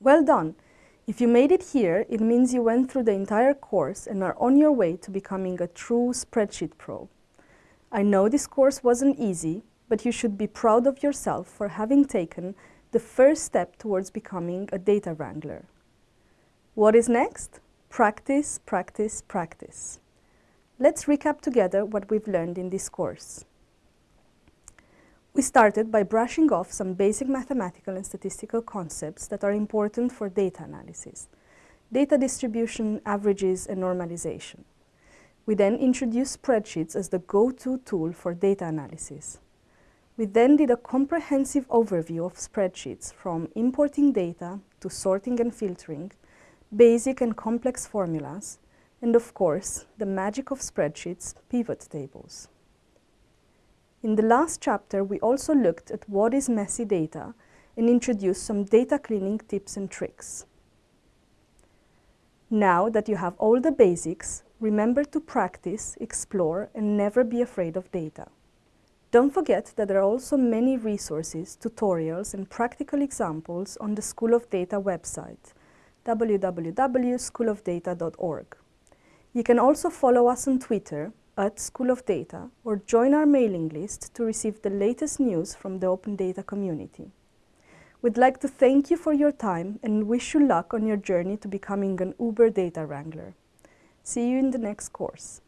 Well done! If you made it here, it means you went through the entire course and are on your way to becoming a true spreadsheet pro. I know this course wasn't easy, but you should be proud of yourself for having taken the first step towards becoming a data wrangler. What is next? Practice, practice, practice. Let's recap together what we've learned in this course. We started by brushing off some basic mathematical and statistical concepts that are important for data analysis. Data distribution, averages, and normalization. We then introduced spreadsheets as the go-to tool for data analysis. We then did a comprehensive overview of spreadsheets from importing data to sorting and filtering, basic and complex formulas, and of course, the magic of spreadsheets, pivot tables. In the last chapter, we also looked at what is messy data and introduced some data cleaning tips and tricks. Now that you have all the basics, remember to practice, explore, and never be afraid of data. Don't forget that there are also many resources, tutorials, and practical examples on the School of Data website, www.schoolofdata.org. You can also follow us on Twitter at School of Data or join our mailing list to receive the latest news from the Open Data community. We'd like to thank you for your time and wish you luck on your journey to becoming an Uber Data Wrangler. See you in the next course.